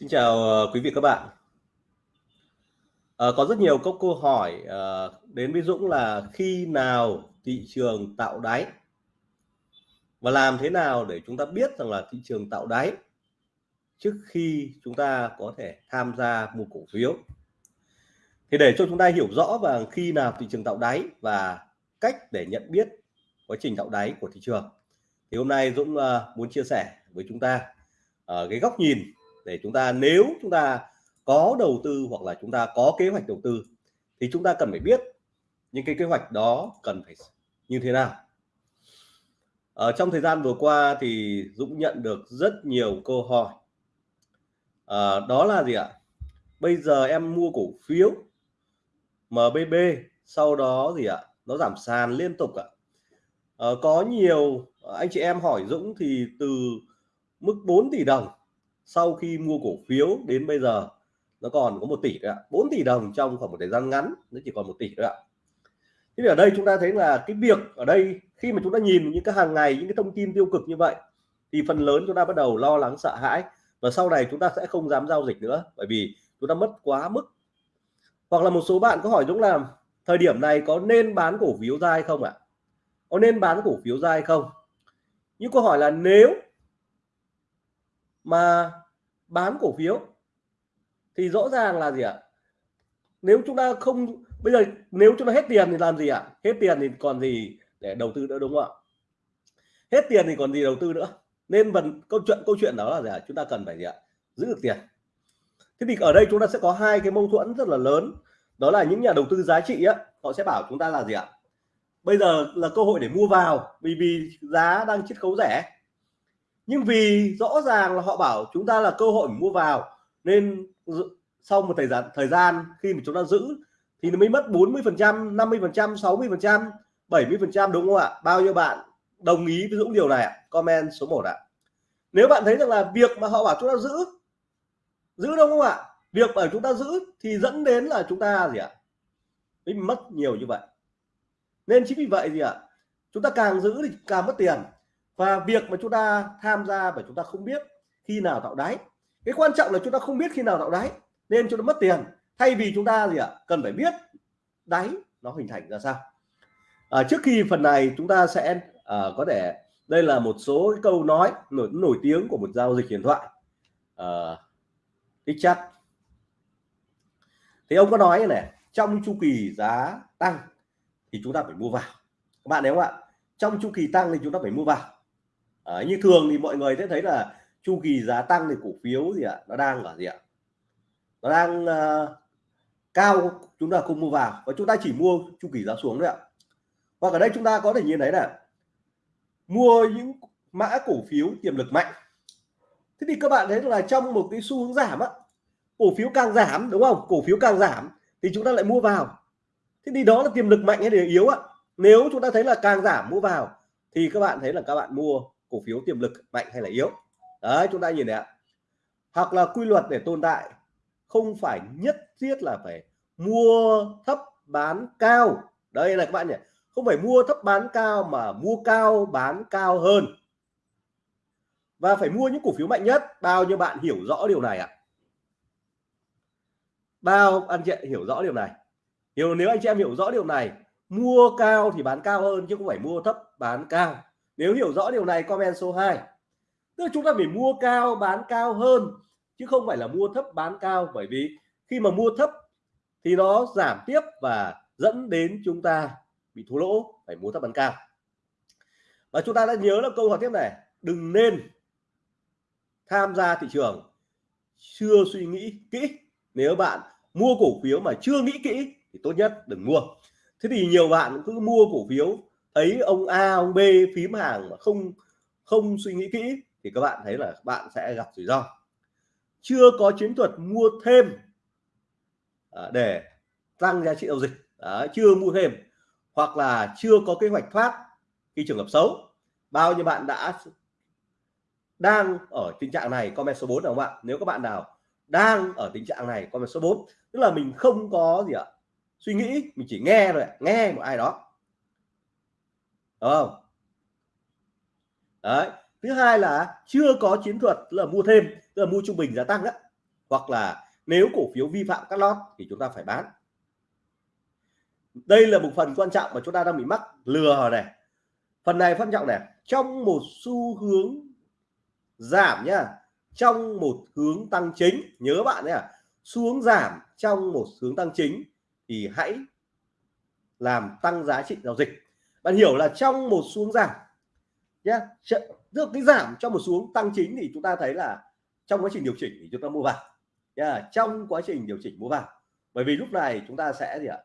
Xin chào ờ, quý vị các bạn. À, có rất nhiều các câu hỏi à, đến với Dũng là khi nào thị trường tạo đáy và làm thế nào để chúng ta biết rằng là thị trường tạo đáy trước khi chúng ta có thể tham gia mua cổ phiếu. Thì để cho chúng ta hiểu rõ và khi nào thị trường tạo đáy và cách để nhận biết quá trình tạo đáy của thị trường thì hôm nay Dũng uh, muốn chia sẻ với chúng ta uh, cái góc nhìn để chúng ta nếu chúng ta có đầu tư hoặc là chúng ta có kế hoạch đầu tư thì chúng ta cần phải biết những cái kế hoạch đó cần phải như thế nào. Ở trong thời gian vừa qua thì Dũng nhận được rất nhiều câu hỏi. À, đó là gì ạ? Bây giờ em mua cổ phiếu MBB sau đó gì ạ? Nó giảm sàn liên tục ạ. À, có nhiều anh chị em hỏi Dũng thì từ mức 4 tỷ đồng sau khi mua cổ phiếu đến bây giờ nó còn có một tỷ ạ, 4 tỷ đồng trong khoảng một thời gian ngắn nó chỉ còn một tỷ ạ. Thế thì ở đây chúng ta thấy là cái việc ở đây khi mà chúng ta nhìn những cái hàng ngày những cái thông tin tiêu cực như vậy thì phần lớn chúng ta bắt đầu lo lắng sợ hãi và sau này chúng ta sẽ không dám giao dịch nữa bởi vì chúng ta mất quá mức. Hoặc là một số bạn có hỏi Dũng là thời điểm này có nên bán cổ phiếu ra hay không ạ? Có nên bán cổ phiếu ra hay không? Những câu hỏi là nếu mà bán cổ phiếu thì rõ ràng là gì ạ? Nếu chúng ta không, bây giờ nếu chúng ta hết tiền thì làm gì ạ? Hết tiền thì còn gì để đầu tư nữa, đúng không ạ? Hết tiền thì còn gì đầu tư nữa? Nên phần câu chuyện câu chuyện đó là gì ạ? Chúng ta cần phải gì ạ? Giữ được tiền. Thế thì ở đây chúng ta sẽ có hai cái mâu thuẫn rất là lớn. Đó là những nhà đầu tư giá trị á, họ sẽ bảo chúng ta là gì ạ? Bây giờ là cơ hội để mua vào, vì vì giá đang chiết khấu rẻ nhưng vì rõ ràng là họ bảo chúng ta là cơ hội mua vào, nên sau một thời gian thời gian khi mà chúng ta giữ thì nó mới mất 40 phần trăm 50 phần trăm 60 phần trăm 70 phần trăm, đúng không ạ? Bao nhiêu bạn đồng ý với Dũng điều này ạ? Comment số 1 ạ. Nếu bạn thấy rằng là việc mà họ bảo chúng ta giữ giữ đúng không ạ? Việc ở chúng ta giữ thì dẫn đến là chúng ta gì ạ? Mất nhiều như vậy. Nên chính vì vậy gì ạ, chúng ta càng giữ thì càng mất tiền và việc mà chúng ta tham gia và chúng ta không biết khi nào tạo đáy. Cái quan trọng là chúng ta không biết khi nào tạo đáy nên chúng ta mất tiền. Thay vì chúng ta gì ạ? Cần phải biết đáy nó hình thành ra sao. À, trước khi phần này chúng ta sẽ à, có thể đây là một số cái câu nói nổi nổi tiếng của một giao dịch điện thoại à, chat. Thì ông có nói này trong chu kỳ giá tăng thì chúng ta phải mua vào. Các bạn thấy không ạ trong chu kỳ tăng thì chúng ta phải mua vào à, như thường thì mọi người sẽ thấy là chu kỳ giá tăng thì cổ phiếu gì ạ nó đang ở gì ạ? Nó đang uh, cao chúng ta không mua vào. Và chúng ta chỉ mua chu kỳ giá xuống đấy ạ. Và ở đây chúng ta có thể nhìn thấy là mua những mã cổ phiếu tiềm lực mạnh. Thế thì các bạn thấy là trong một cái xu hướng giảm á cổ phiếu càng giảm đúng không? Cổ phiếu càng giảm thì chúng ta lại mua vào. Thế thì đó là tiềm lực mạnh hay là yếu ạ nếu chúng ta thấy là càng giảm mua vào thì các bạn thấy là các bạn mua cổ phiếu tiềm lực mạnh hay là yếu? Đấy, chúng ta nhìn này ạ. Hoặc là quy luật để tồn tại, không phải nhất thiết là phải mua thấp bán cao. Đây là các bạn nhỉ, không phải mua thấp bán cao mà mua cao bán cao hơn. Và phải mua những cổ phiếu mạnh nhất. Bao nhiêu bạn hiểu rõ điều này ạ? Bao anh chị hiểu rõ điều này? Hiểu, nếu anh chị em hiểu rõ điều này, mua cao thì bán cao hơn chứ không phải mua thấp bán cao nếu hiểu rõ điều này, comment số 2 tức là chúng ta phải mua cao, bán cao hơn, chứ không phải là mua thấp, bán cao. Bởi vì khi mà mua thấp thì nó giảm tiếp và dẫn đến chúng ta bị thua lỗ, phải mua thấp bán cao. Và chúng ta đã nhớ là câu hỏi tiếp này. Đừng nên tham gia thị trường chưa suy nghĩ kỹ. Nếu bạn mua cổ phiếu mà chưa nghĩ kỹ thì tốt nhất đừng mua. Thế thì nhiều bạn cứ mua cổ phiếu ấy ông A ông B phím hàng mà không không suy nghĩ kỹ thì các bạn thấy là bạn sẽ gặp rủi ro. Chưa có chiến thuật mua thêm à, để tăng giá trị giao dịch. Đấy, chưa mua thêm hoặc là chưa có kế hoạch thoát khi trường hợp xấu. Bao nhiêu bạn đã đang ở tình trạng này comment số 4 không ạ nếu các bạn nào đang ở tình trạng này comment số 4 tức là mình không có gì ạ suy nghĩ mình chỉ nghe rồi nghe một ai đó đúng không? Đấy. Thứ hai là chưa có chiến thuật là mua thêm, tức là mua trung bình giá tăng đó hoặc là nếu cổ phiếu vi phạm cắt lót thì chúng ta phải bán. Đây là một phần quan trọng mà chúng ta đang bị mắc, lừa này. Phần này quan trọng này. Trong một xu hướng giảm nhá trong một hướng tăng chính, nhớ bạn nhé xuống giảm trong một hướng tăng chính thì hãy làm tăng giá trị giao dịch bạn hiểu là trong một xuống giảm nhé được cái giảm trong một xuống tăng chính thì chúng ta thấy là trong quá trình điều chỉnh thì chúng ta mua vào yeah, trong quá trình điều chỉnh mua vào. Bởi vì lúc này chúng ta sẽ gì ạ?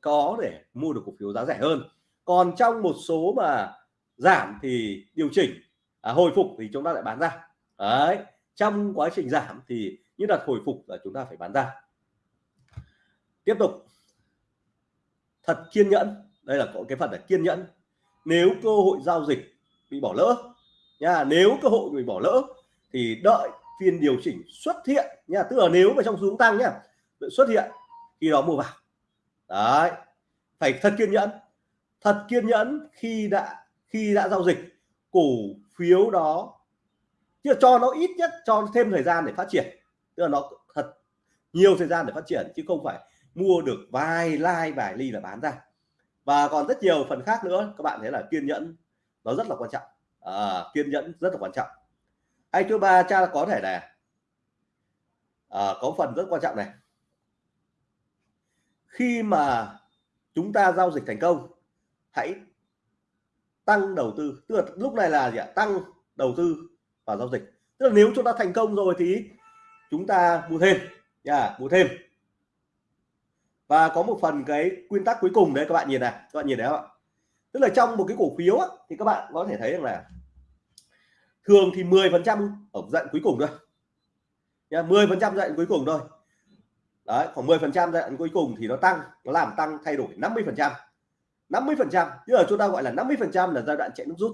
Có để mua được cổ phiếu giá rẻ hơn. Còn trong một số mà giảm thì điều chỉnh à, hồi phục thì chúng ta lại bán ra. Đấy trong quá trình giảm thì như là hồi phục là chúng ta phải bán ra. Tiếp tục. Thật kiên nhẫn đây là có cái phần là kiên nhẫn. Nếu cơ hội giao dịch bị bỏ lỡ, nha, nếu cơ hội bị bỏ lỡ thì đợi phiên điều chỉnh xuất hiện, nha, tức là nếu mà trong xuống tăng nhá xuất hiện khi đó mua vào. Đấy, phải thật kiên nhẫn. Thật kiên nhẫn khi đã khi đã giao dịch, cổ phiếu đó chứ cho nó ít nhất, cho thêm thời gian để phát triển. Tức là nó thật nhiều thời gian để phát triển, chứ không phải mua được vài like vài ly là bán ra và còn rất nhiều phần khác nữa các bạn thấy là kiên nhẫn nó rất là quan trọng. À, kiên nhẫn rất là quan trọng. Anh thứ ba cha có thể là à, có phần rất quan trọng này. Khi mà chúng ta giao dịch thành công hãy tăng đầu tư. Tức là lúc này là gì ạ? Tăng đầu tư vào giao dịch. Tức là nếu chúng ta thành công rồi thì chúng ta mua thêm. Nha mua thêm và có một phần cái nguyên tắc cuối cùng đấy các bạn nhìn này các bạn nhìn đấy không ạ? Tức là trong một cái cổ phiếu á, thì các bạn có thể thấy rằng là thường thì 10 phần trăm ở dạng cuối cùng thôi. Nha 10 phần trăm dạng cuối cùng thôi. Đấy khoảng 10 phần trăm dạng cuối cùng thì nó tăng nó làm tăng thay đổi 50 phần trăm. 50 phần trăm nhưng là chúng ta gọi là 50 phần trăm là giai đoạn chạy nước rút.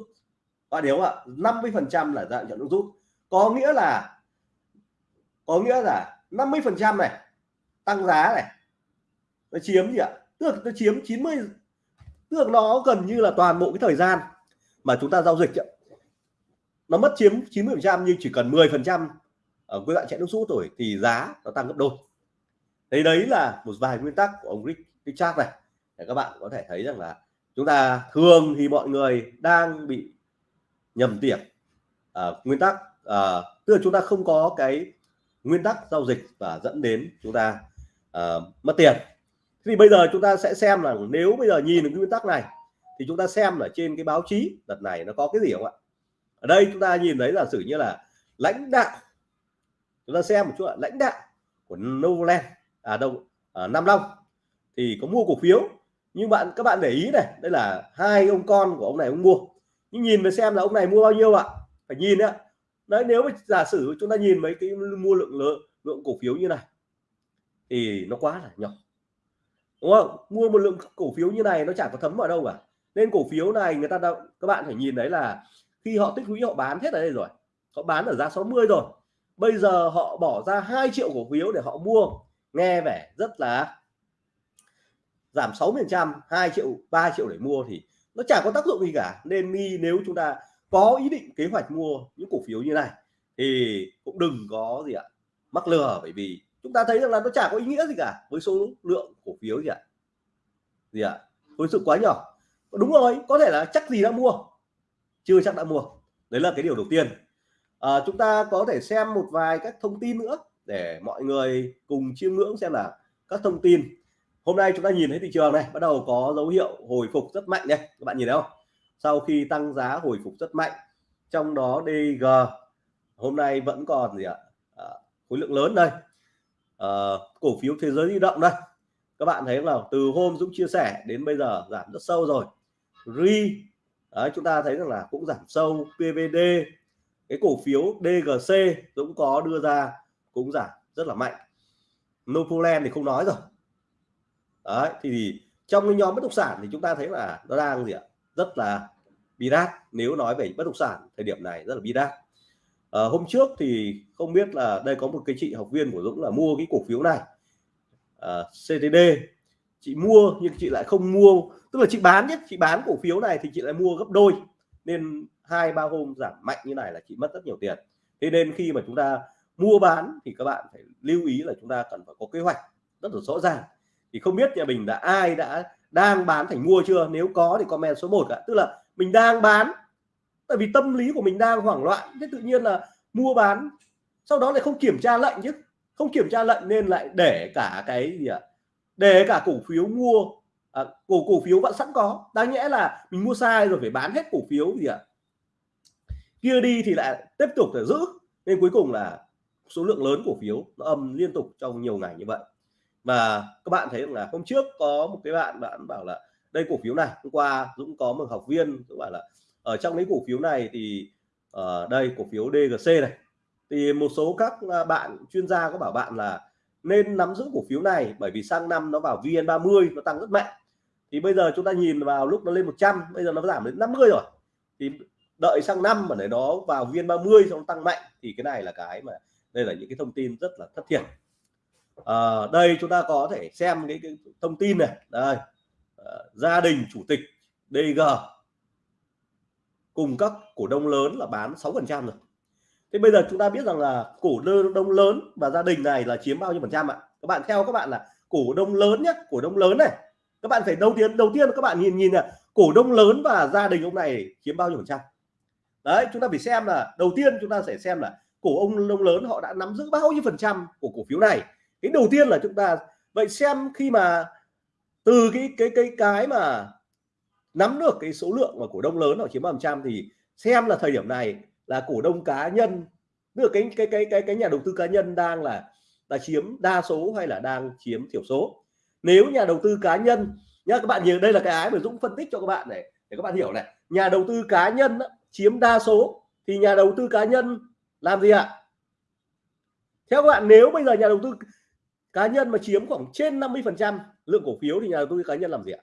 Và nếu ạ? 50 phần trăm là giai đoạn chạy nước rút. Có nghĩa là có nghĩa là 50 phần trăm này tăng giá này nó chiếm gì ạ? Tức là nó chiếm 90 tức là nó gần như là toàn bộ cái thời gian mà chúng ta giao dịch nó mất chiếm 90 phần trăm nhưng chỉ cần 10 phần trăm ở cái đoạn chạy nước rút rồi thì giá nó tăng gấp đôi. Đấy đấy là một vài nguyên tắc của ông Rick Richard này. Để các bạn có thể thấy rằng là chúng ta thường thì mọi người đang bị nhầm tiền à, ờ, nguyên tắc à, tức là chúng ta không có cái nguyên tắc giao dịch và dẫn đến chúng ta à, mất tiền thì bây giờ chúng ta sẽ xem là nếu bây giờ nhìn được cái nguyên tắc này thì chúng ta xem ở trên cái báo chí đợt này nó có cái gì không ạ? Ở đây chúng ta nhìn thấy là sử như là lãnh đạo chúng ta xem một chút lãnh đạo của Novoland à đâu à, Nam Long thì có mua cổ phiếu. Nhưng bạn các bạn để ý này đây là hai ông con của ông này ông mua. Nhưng nhìn mà xem là ông này mua bao nhiêu ạ? Phải nhìn đấy đấy nếu mà giả sử chúng ta nhìn mấy cái mua lượng lượng, lượng cổ phiếu như này thì nó quá là nhỏ đúng không? Mua một lượng cổ phiếu như này nó chẳng có thấm vào đâu cả. Nên cổ phiếu này người ta đâu các bạn phải nhìn đấy là khi họ tích lũy họ bán hết ở đây rồi. Họ bán ở giá 60 rồi. Bây giờ họ bỏ ra 2 triệu cổ phiếu để họ mua. Nghe vẻ rất là giảm 6 phần trăm 2 triệu 3 triệu để mua thì nó chẳng có tác dụng gì cả. Nên mi nếu chúng ta có ý định kế hoạch mua những cổ phiếu như này thì cũng đừng có gì ạ, mắc lừa. Bởi vì chúng ta thấy rằng là nó chả có ý nghĩa gì cả với số lượng cổ phiếu gì ạ? Gì ạ? Với sự quá nhỏ. Đúng rồi có thể là chắc gì đã mua? Chưa chắc đã mua. Đấy là cái điều đầu tiên. À, chúng ta có thể xem một vài các thông tin nữa để mọi người cùng chiêm ngưỡng xem là các thông tin. Hôm nay chúng ta nhìn thấy thị trường này bắt đầu có dấu hiệu hồi phục rất mạnh đây các bạn nhìn thấy không? Sau khi tăng giá hồi phục rất mạnh trong đó DG hôm nay vẫn còn gì ạ? À, khối lượng lớn đây uh, cổ phiếu thế giới di động đây. Các bạn thấy là từ hôm Dũng chia sẻ đến bây giờ giảm rất sâu rồi. Ri Đấy, chúng ta thấy rằng là cũng giảm sâu. PVD cái cổ phiếu DGC Dũng có đưa ra cũng giảm rất là mạnh. Novoland thì không nói rồi. Đấy thì trong cái nhóm bất động sản thì chúng ta thấy là nó đang gì ạ? Rất là bi đát. Nếu nói về bất động sản thời điểm này rất là bi đát à, hôm trước thì không biết là đây có một cái chị học viên của Dũng là mua cái cổ phiếu này. Ờ, à, CTD chị mua nhưng chị lại không mua. Tức là chị bán nhất chị bán cổ phiếu này thì chị lại mua gấp đôi. Nên hai ba hôm giảm mạnh như này là chị mất rất nhiều tiền. Thế nên khi mà chúng ta mua bán thì các bạn phải lưu ý là chúng ta cần phải có kế hoạch rất là rõ ràng. Thì không biết nhà mình đã ai đã đang bán thành mua chưa? Nếu có thì comment số 1 ạ. Tức là mình đang bán tại vì tâm lý của mình đang hoảng loạn thế tự nhiên là mua bán sau đó lại không kiểm tra lệnh chứ. Không kiểm tra lệnh nên lại để cả cái gì ạ? Để cả cổ phiếu mua à, cổ cổ phiếu vẫn sẵn có. Đáng nhẽ là mình mua sai rồi phải bán hết cổ phiếu gì ạ? Kia đi thì lại tiếp tục để giữ. Nên cuối cùng là số lượng lớn cổ phiếu nó âm liên tục trong nhiều ngày như vậy. Và các bạn thấy là hôm trước có một cái bạn bạn bảo là đây cổ phiếu này hôm qua Dũng có một học viên các bảo là ở trong những cổ phiếu này thì ở uh, đây cổ phiếu DGC này thì một số các à, bạn chuyên gia có bảo bạn là nên nắm giữ cổ phiếu này bởi vì sang năm nó vào VN30 nó tăng rất mạnh. Thì bây giờ chúng ta nhìn vào lúc nó lên 100 bây giờ nó giảm đến 50 rồi. Thì đợi sang năm mà để nó vào VN30 xong tăng mạnh thì cái này là cái mà đây là những cái thông tin rất là thất thiệt. À, đây chúng ta có thể xem cái, cái thông tin này. Đây à, gia đình chủ tịch DG cùng các cổ đông lớn là bán 6 phần trăm rồi. Thế bây giờ chúng ta biết rằng là cổ đông lớn và gia đình này là chiếm bao nhiêu phần trăm ạ? Các bạn theo các bạn là cổ đông lớn nhé cổ đông lớn này. Các bạn phải đầu tiên đầu tiên các bạn nhìn nhìn là cổ đông lớn và gia đình ông này chiếm bao nhiêu phần trăm? Đấy, chúng ta phải xem là đầu tiên chúng ta sẽ xem là cổ ông đông lớn họ đã nắm giữ bao nhiêu phần trăm của cổ phiếu này. Cái đầu tiên là chúng ta, vậy xem khi mà từ cái cái cái cái mà nắm được cái số lượng mà cổ đông lớn họ chiếm phần trăm thì xem là thời điểm này là cổ đông cá nhân tức là cái cái cái cái cái nhà đầu tư cá nhân đang là là chiếm đa số hay là đang chiếm thiểu số. Nếu nhà đầu tư cá nhân nhá các bạn nhìn đây là cái ái mà Dũng phân tích cho các bạn này để các bạn hiểu này. Nhà đầu tư cá nhân đó, chiếm đa số thì nhà đầu tư cá nhân làm gì ạ? Theo các bạn nếu bây giờ nhà đầu tư cá nhân mà chiếm khoảng trên 50 phần trăm lượng cổ phiếu thì nhà đầu tư cá nhân làm gì ạ?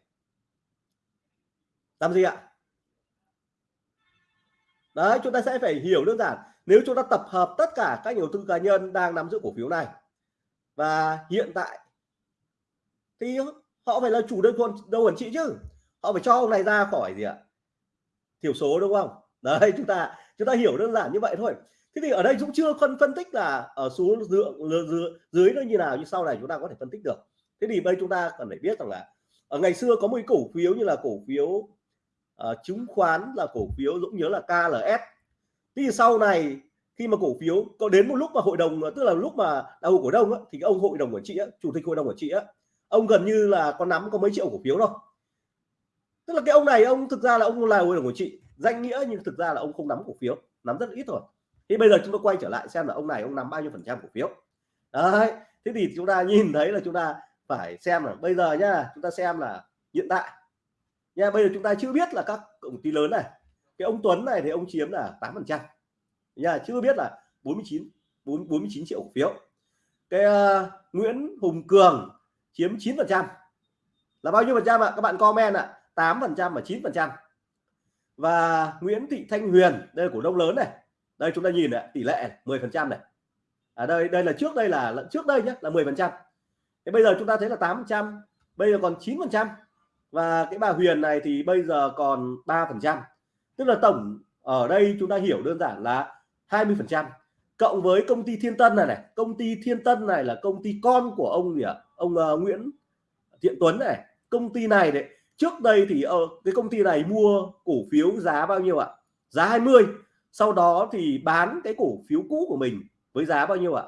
Làm gì ạ? Đấy chúng ta sẽ phải hiểu đơn giản. Nếu chúng ta tập hợp tất cả các nhà đầu tư cá nhân đang nắm giữ cổ phiếu này và hiện tại thì họ phải là chủ đơn quân đâu quản trị chứ. Họ phải cho ông này ra khỏi gì ạ? Thiểu số đúng không? Đấy chúng ta chúng ta hiểu đơn giản như vậy thôi. Thế thì ở đây cũng chưa phân phân tích là ở số lượng dưới, dưới nó như nào như sau này chúng ta có thể phân tích được. Thế thì bây chúng ta cần phải biết rằng là ở ngày xưa có một cổ phiếu như là cổ phiếu uh, chứng khoán là cổ phiếu Dũng nhớ là KLS thì sau này khi mà cổ phiếu có đến một lúc mà hội đồng tức là lúc mà đại hội cổ đông á, thì ông hội đồng quản trị á, chủ tịch hội đồng quản trị á, ông gần như là có nắm có mấy triệu cổ phiếu đâu. Tức là cái ông này ông thực ra là ông là hội đồng quản trị danh nghĩa nhưng thực ra là ông không nắm cổ phiếu nắm rất ít thôi. Thì bây giờ chúng ta quay trở lại xem là ông này ông nắm bao nhiêu phần trăm cổ phiếu. Đấy thế thì chúng ta nhìn thấy là chúng ta phải xem là bây giờ nhá chúng ta xem là hiện tại nha bây giờ chúng ta chưa biết là các công ty lớn này cái ông Tuấn này thì ông chiếm là 8 phần trăm. Nha chưa biết là 49 4 49 triệu cổ phiếu. Cái uh, Nguyễn Hùng Cường chiếm 9 phần trăm. Là bao nhiêu phần trăm ạ? Các bạn comment ạ. 8 phần trăm và 9 phần trăm. Và Nguyễn Thị Thanh Huyền đây là cổ đông lớn này. Đây chúng ta nhìn này, tỷ lệ 10 phần trăm này. Ở à đây đây là trước đây là trước đây nhé là 10 phần trăm. Thế bây giờ chúng ta thấy là 8 trăm bây giờ còn 9 phần trăm và cái bà Huyền này thì bây giờ còn 3 phần trăm. Tức là tổng ở đây chúng ta hiểu đơn giản là 20 phần trăm. Cộng với công ty Thiên Tân này này công ty Thiên Tân này là công ty con của ông gì ạ? Ông uh, Nguyễn Thiện Tuấn này. Công ty này đấy trước đây thì uh, cái công ty này mua cổ phiếu giá bao nhiêu ạ? Giá 20 sau đó thì bán cái cổ phiếu cũ của mình với giá bao nhiêu ạ?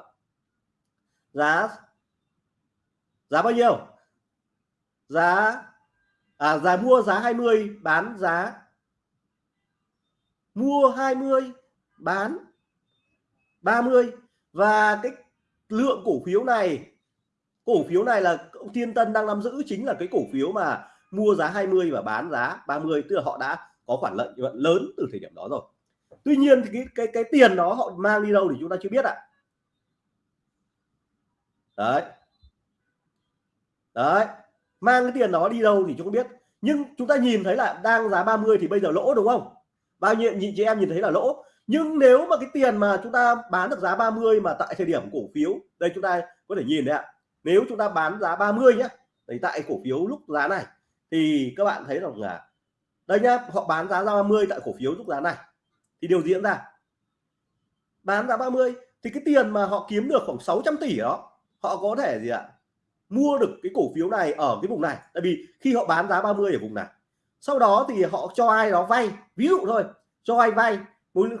Giá giá bao nhiêu? Giá à giá mua giá 20 bán giá mua 20 bán 30 và cái lượng cổ phiếu này, cổ phiếu này là ông Thiên Tân đang nắm giữ chính là cái cổ phiếu mà mua giá 20 và bán giá 30 tức là họ đã có khoản lợi nhuận lớn từ thời điểm đó rồi. Tuy nhiên thì cái cái cái tiền đó họ mang đi đâu thì chúng ta chưa biết ạ. Đấy. Đấy mang cái tiền đó đi đâu thì chúng biết. Nhưng chúng ta nhìn thấy là đang giá 30 thì bây giờ lỗ, đúng không? Bao nhiêu, nhị, chị em nhìn thấy là lỗ. Nhưng nếu mà cái tiền mà chúng ta bán được giá 30 mà tại thời điểm cổ phiếu, đây chúng ta có thể nhìn đấy ạ. Nếu chúng ta bán giá 30 nhé đấy tại cổ phiếu lúc giá này, thì các bạn thấy rằng là, đây nhá, họ bán giá 30 tại cổ phiếu lúc giá này, thì điều diễn ra. Bán giá 30 thì cái tiền mà họ kiếm được khoảng 600 tỷ đó, họ có thể gì ạ? Mua được cái cổ phiếu này ở cái vùng này. Tại vì khi họ bán giá 30 ở vùng này, sau đó thì họ cho ai đó vay. Ví dụ thôi, cho ai vay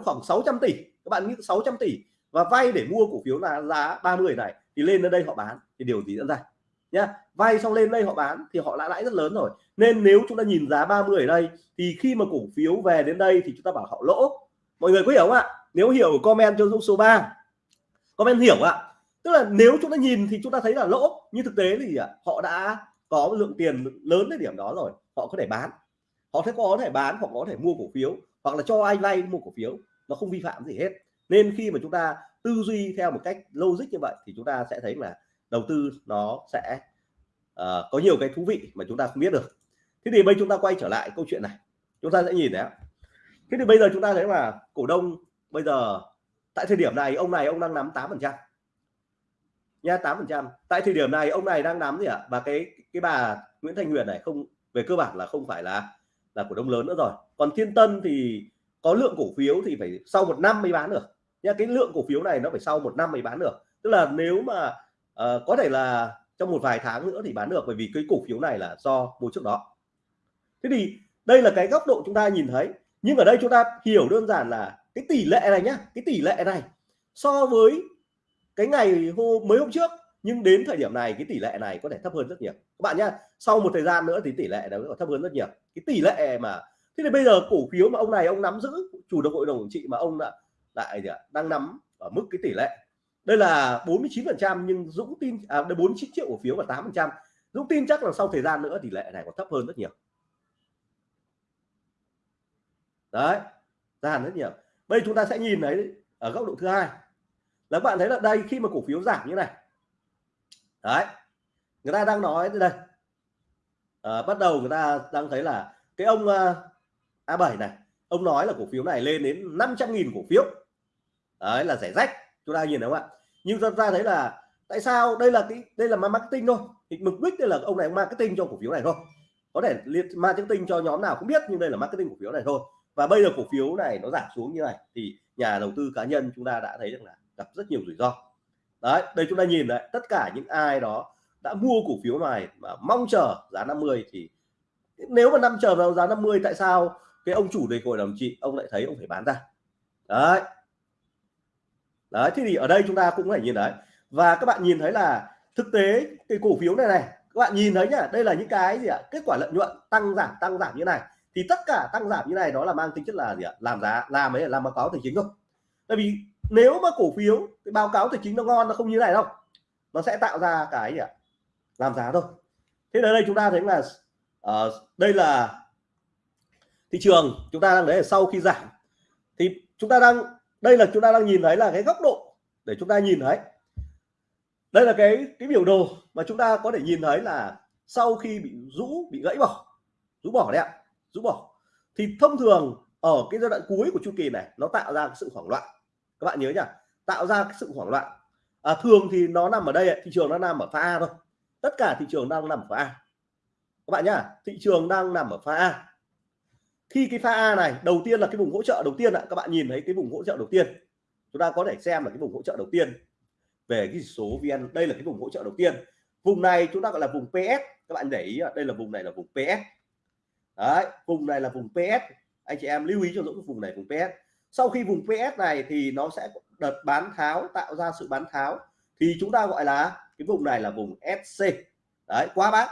khoảng 600 tỷ. Các bạn nghĩ 600 tỷ và vay để mua cổ phiếu là giá 30 này thì lên đến đây họ bán. Thì điều gì diễn ra? Nhá, vay xong lên đây họ bán thì họ lãi lãi rất lớn rồi. Nên nếu chúng ta nhìn giá 30 ở đây thì khi mà cổ phiếu về đến đây thì chúng ta bảo họ lỗ. Mọi người có hiểu không ạ? Nếu hiểu comment cho số 3 comment hiểu ạ tức là nếu chúng ta nhìn thì chúng ta thấy là lỗ. Nhưng thực tế thì họ đã có lượng tiền lớn đến điểm đó rồi. Họ có thể bán. Họ sẽ có thể bán hoặc có thể mua cổ phiếu. Hoặc là cho ai vay mua cổ phiếu. Nó không vi phạm gì hết. Nên khi mà chúng ta tư duy theo một cách logic như vậy thì chúng ta sẽ thấy là đầu tư nó sẽ uh, có nhiều cái thú vị mà chúng ta không biết được. Thế thì bây chúng ta quay trở lại câu chuyện này. Chúng ta sẽ nhìn đấy thế thì bây giờ chúng ta thấy là cổ đông bây giờ tại thời điểm này ông này ông đang nắm 8 phần trăm. Dạ, nha 8 phần trăm. Tại thời điểm này ông này đang nắm gì ạ? Và cái cái bà Nguyễn Thanh Huyền này không về cơ bản là không phải là là cổ đông lớn nữa rồi. Còn Thiên Tân thì có lượng cổ phiếu thì phải sau một năm mới bán được. Nha cái lượng cổ phiếu này nó phải sau một năm mới bán được. Tức là nếu mà uh, có thể là trong một vài tháng nữa thì bán được bởi vì cái cổ phiếu này là do mua trước đó. Thế thì đây là cái góc độ chúng ta nhìn thấy. Nhưng ở đây chúng ta hiểu đơn giản là cái tỷ lệ này nhá cái tỷ lệ này so với cái ngày hôm mấy hôm trước, nhưng đến thời điểm này, cái tỷ lệ này có thể thấp hơn rất nhiều. Các bạn nhá, sau một thời gian nữa thì tỷ lệ nó thấp hơn rất nhiều. Cái tỷ lệ mà, thế thì bây giờ cổ phiếu mà ông này, ông nắm giữ, chủ được hội đồng quản trị mà ông đã, lại đang nắm ở mức cái tỷ lệ. Đây là 49 phần trăm, nhưng Dũng tin à 49 triệu cổ phiếu và 8 phần trăm. Dũng tin chắc là sau thời gian nữa tỷ lệ này còn thấp hơn rất nhiều. Đấy giảm rất nhiều. Bây chúng ta sẽ nhìn thấy ở góc độ thứ hai là các bạn thấy là đây khi mà cổ phiếu giảm như này đấy người ta đang nói đây à, bắt đầu người ta đang thấy là cái ông ờ, uh, A7 này ông nói là cổ phiếu này lên đến 500.000 cổ phiếu. Đấy là rẻ rách chúng ta nhìn đúng không ạ? Nhưng chúng ta thấy là tại sao? Đây là cái đây là marketing thôi. Thì mục đích đây là ông này marketing cho cổ phiếu này thôi. Có thể liệt marketing cho nhóm nào cũng biết nhưng đây là marketing cổ phiếu này thôi. Và bây giờ cổ phiếu này nó giảm xuống như này thì nhà đầu tư cá nhân chúng ta đã thấy được là gặp rất nhiều rủi ro. Đấy, đây chúng ta nhìn đấy tất cả những ai đó đã mua cổ phiếu này mà mong chờ giá 50 thì nếu mà năm chờ vào giá 50 tại sao cái ông chủ đề hội đồng trị, ông lại thấy ông phải bán ra? Đấy. Đấy thì ở đây chúng ta cũng phải nhìn đấy. Và các bạn nhìn thấy là thực tế cái cổ phiếu này này, các bạn nhìn thấy nhá, đây là những cái gì ạ? Kết quả lợi nhuận tăng giảm tăng giảm như này. Thì tất cả tăng giảm như này đó là mang tính chất là gì ạ? Làm giá, làm ấy, làm báo cáo tài chính thôi. Tại vì nếu mà cổ phiếu cái báo cáo tài chính nó ngon nó không như này đâu. Nó sẽ tạo ra cái gì ạ? Làm giá thôi. Thế ở đây chúng ta thấy là uh, đây là thị trường chúng ta đang đấy sau khi giảm. Thì chúng ta đang đây là chúng ta đang nhìn thấy là cái góc độ để chúng ta nhìn thấy. Đây là cái cái biểu đồ mà chúng ta có thể nhìn thấy là sau khi bị rũ bị gãy bỏ rũ bỏ đấy ạ rũ bỏ. Thì thông thường ở cái giai đoạn cuối của chu kỳ này nó tạo ra sự hoảng loạn các bạn nhớ nhá tạo ra cái sự hoảng loạn. À, thường thì nó nằm ở đây thị trường nó nằm ở pha A thôi. Tất cả thị trường đang nằm ở pha A. Các bạn nhá thị trường đang nằm ở pha A. Khi cái pha A này đầu tiên là cái vùng hỗ trợ đầu tiên ạ. Các bạn nhìn thấy cái vùng hỗ trợ đầu tiên. Chúng ta có thể xem là cái vùng hỗ trợ đầu tiên. Về cái số VN đây là cái vùng hỗ trợ đầu tiên. Vùng này chúng ta gọi là vùng PS các bạn để ý đây là vùng này là vùng PS đấy vùng này là vùng PS anh chị em lưu ý cho dũng vùng này vùng PS sau khi vùng PS này thì nó sẽ đợt bán tháo, tạo ra sự bán tháo, thì chúng ta gọi là cái vùng này là vùng SC đấy quá bán.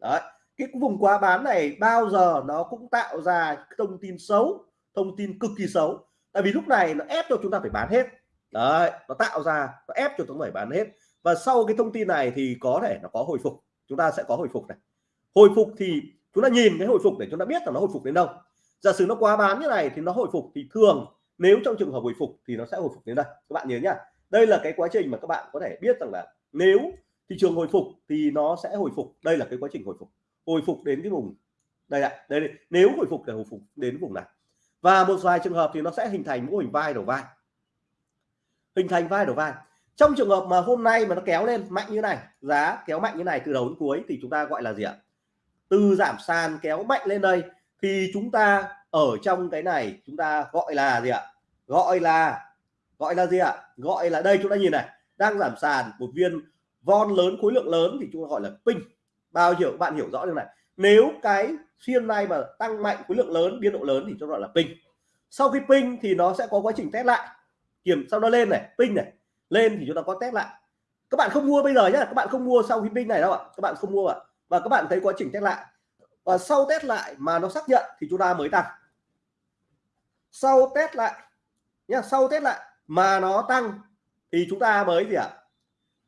Đấy, cái vùng quá bán này bao giờ nó cũng tạo ra thông tin xấu, thông tin cực kỳ xấu. Tại vì lúc này nó ép cho chúng ta phải bán hết. Đấy, nó tạo ra, nó ép cho chúng ta phải bán hết. Và sau cái thông tin này thì có thể nó có hồi phục. Chúng ta sẽ có hồi phục này. Hồi phục thì chúng ta nhìn cái hồi phục để chúng ta biết là nó hồi phục đến đâu giả sử nó quá bán như này thì nó hồi phục thì thường nếu trong trường hợp hồi phục thì nó sẽ hồi phục đến đây. Các bạn nhớ nhá. Đây là cái quá trình mà các bạn có thể biết rằng là nếu thị trường hồi phục thì nó sẽ hồi phục. Đây là cái quá trình hồi phục. Hồi phục đến cái vùng đây ạ đây, đây nếu hồi phục thì hồi phục đến vùng này. Và một vài trường hợp thì nó sẽ hình thành mô hình vai đầu vai. Hình thành vai đầu vai. Trong trường hợp mà hôm nay mà nó kéo lên mạnh như này giá kéo mạnh như này từ đầu đến cuối thì chúng ta gọi là gì ạ? Từ giảm sàn kéo mạnh lên đây thì chúng ta ở trong cái này, chúng ta gọi là gì ạ? Gọi là gọi là gì ạ? Gọi là đây, chúng ta nhìn này, đang giảm sàn một viên von lớn, khối lượng lớn thì chúng ta gọi là pin. Bao nhiêu, bạn hiểu rõ điều này. Nếu cái phiên này mà tăng mạnh khối lượng lớn, biên độ lớn thì cho gọi là pin. Sau khi pin thì nó sẽ có quá trình test lại. Kiểm, sau nó lên này, pin này, lên thì chúng ta có test lại. Các bạn không mua bây giờ nhá, các bạn không mua sau khi pin này đâu ạ. Các bạn không mua ạ. Và các bạn thấy quá trình test lại và sau test lại mà nó xác nhận thì chúng ta mới tăng. Sau test lại, nhá, sau test lại mà nó tăng thì chúng ta mới gì ạ?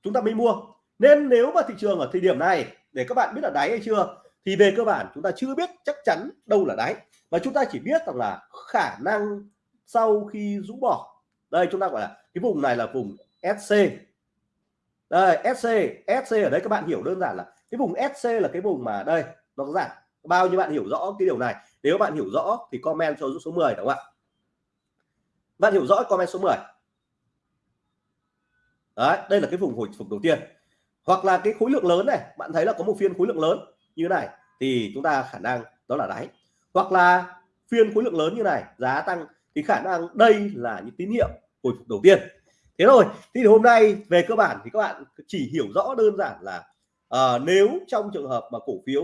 Chúng ta mới mua. Nên nếu mà thị trường ở thời điểm này, để các bạn biết là đáy hay chưa, thì về cơ bản chúng ta chưa biết chắc chắn đâu là đáy. Và chúng ta chỉ biết rằng là khả năng sau khi rũ bỏ. Đây, chúng ta gọi là cái vùng này là vùng SC đây SC SC ở đây các bạn hiểu đơn giản là cái vùng SC là cái vùng mà đây, nó giảm bao nhiêu bạn hiểu rõ cái điều này? Nếu bạn hiểu rõ thì comment cho số 10 đúng không ạ? Bạn hiểu rõ comment số 10 đấy đây là cái vùng hồi phục đầu tiên. Hoặc là cái khối lượng lớn này bạn thấy là có một phiên khối lượng lớn như thế này thì chúng ta khả năng đó là đáy. Hoặc là phiên khối lượng lớn như này giá tăng thì khả năng đây là những tín hiệu hồi phục đầu tiên. Thế rồi thì hôm nay về cơ bản thì các bạn chỉ hiểu rõ đơn giản là uh, nếu trong trường hợp mà cổ phiếu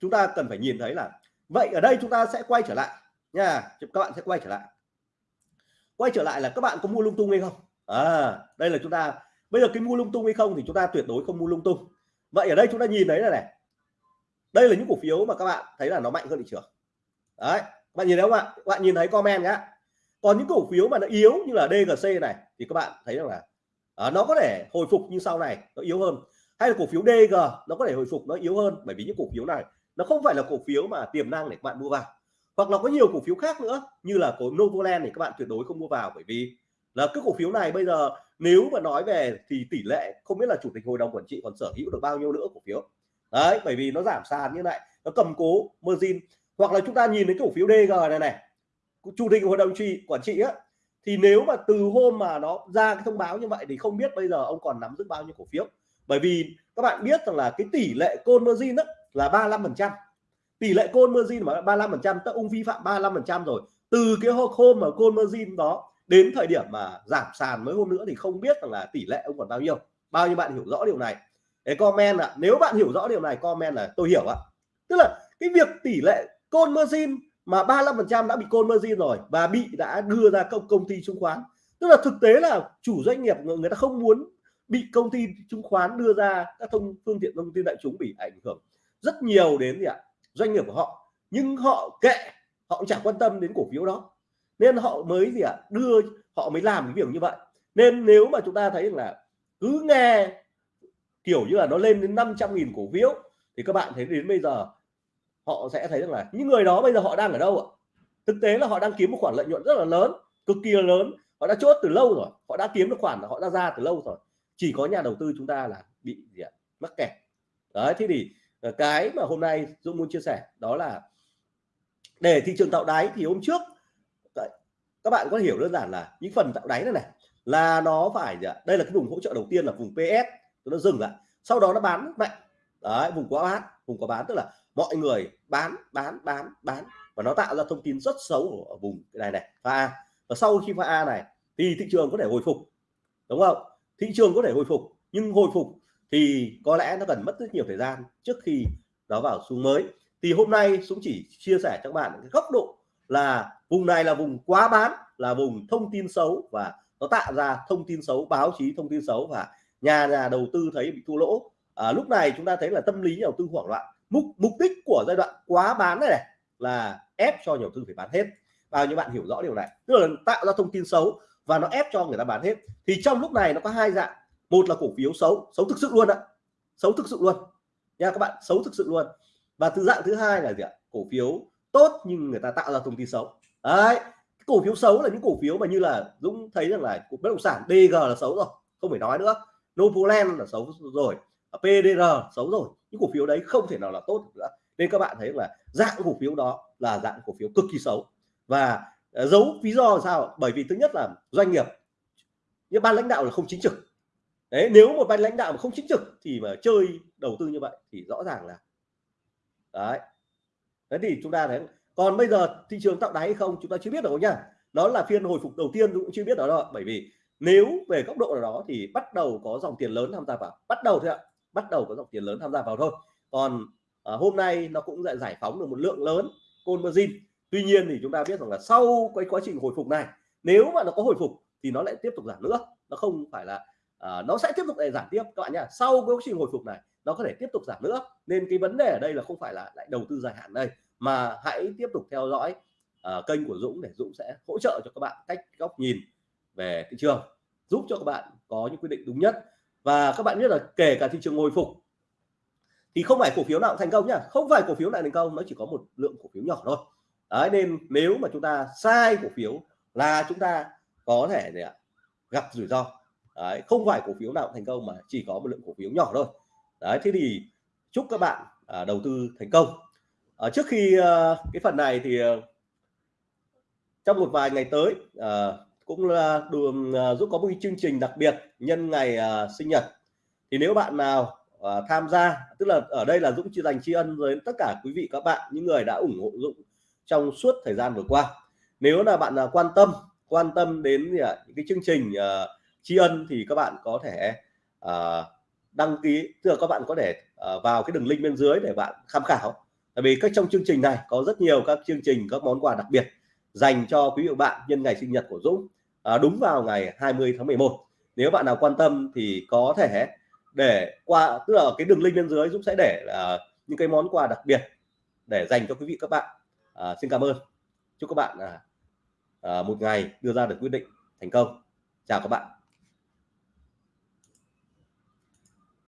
chúng ta cần phải nhìn thấy là vậy ở đây chúng ta sẽ quay trở lại nha các bạn sẽ quay trở lại. Quay trở lại là các bạn có mua lung tung hay không? À đây là chúng ta bây giờ cái mua lung tung hay không thì chúng ta tuyệt đối không mua lung tung. Vậy ở đây chúng ta nhìn thấy là này đây là những cổ phiếu mà các bạn thấy là nó mạnh hơn thị trường. Đấy bạn nhìn thấy không ạ? Bạn nhìn thấy comment nhá. Còn những cổ phiếu mà nó yếu như là DGC này thì các bạn thấy rằng là à, nó có thể hồi phục như sau này nó yếu hơn. Hay là cổ phiếu DG nó có thể hồi phục nó yếu hơn bởi vì những cổ phiếu này nó không phải là cổ phiếu mà tiềm năng để các bạn mua vào. Hoặc là có nhiều cổ phiếu khác nữa, như là cổ Novoland thì các bạn tuyệt đối không mua vào, bởi vì là cái cổ phiếu này bây giờ nếu mà nói về thì tỷ lệ không biết là chủ tịch hội đồng quản trị còn sở hữu được bao nhiêu nữa cổ phiếu. Đấy, bởi vì nó giảm sàn như này, nó cầm cố margin. Hoặc là chúng ta nhìn đến cổ phiếu DG này này, chủ tịch hội đồng trị, quản trị á, thì nếu mà từ hôm mà nó ra cái thông báo như vậy thì không biết bây giờ ông còn nắm giữ bao nhiêu cổ phiếu. Bởi vì các bạn biết rằng là cái tỷ lệ côn margin đó là 35 phần trăm. Tỷ lệ côn margin mà 35 phần trăm ông vi phạm 35 phần trăm rồi. Từ cái hôm mà côn margin đó đến thời điểm mà giảm sàn mấy hôm nữa thì không biết rằng là tỷ lệ ông còn bao nhiêu. Bao nhiêu bạn hiểu rõ điều này? Để comment ạ, nếu bạn hiểu rõ điều này, comment là tôi hiểu ạ. Tức là cái việc tỷ lệ côn margin mà 35% đã bị côn margin rồi và bị đã đưa ra công công ty chứng khoán. Tức là thực tế là chủ doanh nghiệp người ta không muốn bị công ty chứng khoán đưa ra các thông phương tiện thông tin đại chúng bị ảnh hưởng rất nhiều đến gì ạ? Doanh nghiệp của họ. Nhưng họ kệ, họ cũng chẳng quan tâm đến cổ phiếu đó. Nên họ mới gì ạ? Đưa, họ mới làm cái việc như vậy. Nên nếu mà chúng ta thấy là cứ nghe kiểu như là nó lên đến 500.000 cổ phiếu, thì các bạn thấy đến bây giờ, họ sẽ thấy rằng là những người đó bây giờ họ đang ở đâu ạ? Thực tế là họ đang kiếm một khoản lợi nhuận rất là lớn, cực kỳ lớn. Họ đã chốt từ lâu rồi, họ đã kiếm được khoản, họ đã ra từ lâu rồi. Chỉ có nhà đầu tư chúng ta là bị gì ạ? Mắc kẹt. Đấy, thế thì Ờ, cái mà hôm nay Dũng muốn chia sẻ đó là để thị trường tạo đáy thì hôm trước các bạn có hiểu đơn giản là những phần tạo đáy này này, là nó phải đây là cái vùng hỗ trợ đầu tiên là vùng PS nó dừng lại. Sau đó nó bán mạnh. Đấy, vùng quá bán vùng quá bán, tức là mọi người bán bán bán bán và nó tạo ra thông tin rất xấu ở vùng cái này này, pha A. Và sau khi pha A này, thì thị trường có thể hồi phục, đúng không? Thị trường có thể hồi phục, nhưng hồi phục thì có lẽ nó cần mất rất nhiều thời gian trước khi nó vào xu mới. Thì hôm nay Dũng chỉ chia sẻ cho các bạn cái góc độ là vùng này là vùng quá bán là vùng thông tin xấu và nó tạo ra thông tin xấu báo chí thông tin xấu và nhà nhà đầu tư thấy bị thua lỗ. À, lúc này chúng ta thấy là tâm lý nhà đầu tư hoảng loạn. Mục mục đích của giai đoạn quá bán này, này là ép cho nhà đầu tư phải bán hết. Bao nhiêu bạn hiểu rõ điều này? Tức là tạo ra thông tin xấu và nó ép cho người ta bán hết. Thì trong lúc này nó có hai dạng một là cổ phiếu xấu xấu thực sự luôn ạ. Xấu thực sự luôn. Nha các bạn, xấu thực sự luôn. Và thứ dạng thứ hai là gì ạ? Cổ phiếu tốt nhưng người ta tạo ra thông tin xấu. Đấy, cổ phiếu xấu là những cổ phiếu mà như là Dũng thấy rằng là bất động sản DG là xấu rồi, không phải nói nữa. Novoland là xấu rồi PDR xấu rồi. Những cổ phiếu đấy không thể nào là tốt nữa. Nên các bạn thấy là dạng cổ phiếu đó là dạng cổ phiếu cực kỳ xấu. Và ờ, giấu lý do là sao? Bởi vì thứ nhất là doanh nghiệp. Những ban lãnh đạo là không chính trực đấy nếu một ban lãnh đạo mà không chính trực thì mà chơi đầu tư như vậy thì rõ ràng là đấy. Thế thì chúng ta thấy còn bây giờ thị trường tạo đáy hay không chúng ta chưa biết được nhá đó là phiên hồi phục đầu tiên cũng chưa biết đó đâu bởi vì nếu về góc độ nào đó thì bắt đầu có dòng tiền lớn tham gia vào. Bắt đầu thôi ạ. Bắt đầu có dòng tiền lớn tham gia vào thôi. Còn à, hôm nay nó cũng lại giải phóng được một lượng lớn côn margin tuy nhiên thì chúng ta biết rằng là sau cái quá trình hồi phục này nếu mà nó có hồi phục thì nó lại tiếp tục giảm nữa. Nó không phải là à, nó sẽ tiếp tục để giảm tiếp các bạn nhá. Sau cái quá trình hồi phục này nó có thể tiếp tục giảm nữa. Nên cái vấn đề ở đây là không phải là lại đầu tư dài hạn đây mà hãy tiếp tục theo dõi uh, kênh của Dũng để Dũng sẽ hỗ trợ cho các bạn cách góc nhìn về thị trường giúp cho các bạn có những quyết định đúng nhất. Và các bạn biết là kể cả thị trường hồi phục thì không phải cổ phiếu nào cũng thành công nhá. Không phải cổ phiếu nào thành công nó chỉ có một lượng cổ phiếu nhỏ thôi. Đấy nên nếu mà chúng ta sai cổ phiếu là chúng ta có thể để gặp rủi ro đấy, không phải cổ phiếu nào thành công mà chỉ có một lượng cổ phiếu nhỏ thôi. Đấy thế thì chúc các bạn à, đầu tư thành công. À, trước khi à, cái phần này thì à, trong một vài ngày tới à, cũng là đường à, giúp có một chương trình đặc biệt nhân ngày à, sinh nhật. Thì nếu bạn nào à, tham gia tức là ở đây là Dũng chỉ dành tri ân với tất cả quý vị các bạn những người đã ủng hộ Dũng trong suốt thời gian vừa qua. Nếu là bạn à, quan tâm quan tâm đến gì những cái chương trình à, tri ân thì các bạn có thể uh, đăng ký tức là các bạn có thể uh, vào cái đường link bên dưới để bạn tham khảo. Tại vì các trong chương trình này có rất nhiều các chương trình các món quà đặc biệt dành cho quý vị bạn nhân ngày sinh nhật của Dũng à, đúng vào ngày 20 tháng 11 nếu bạn nào quan tâm thì có thể để qua tức là cái đường link bên dưới Dũng sẽ để uh, những cái món quà đặc biệt để dành cho quý vị các bạn. À, xin cảm ơn. Chúc các bạn à, à, một ngày đưa ra được quyết định thành công. Chào các bạn.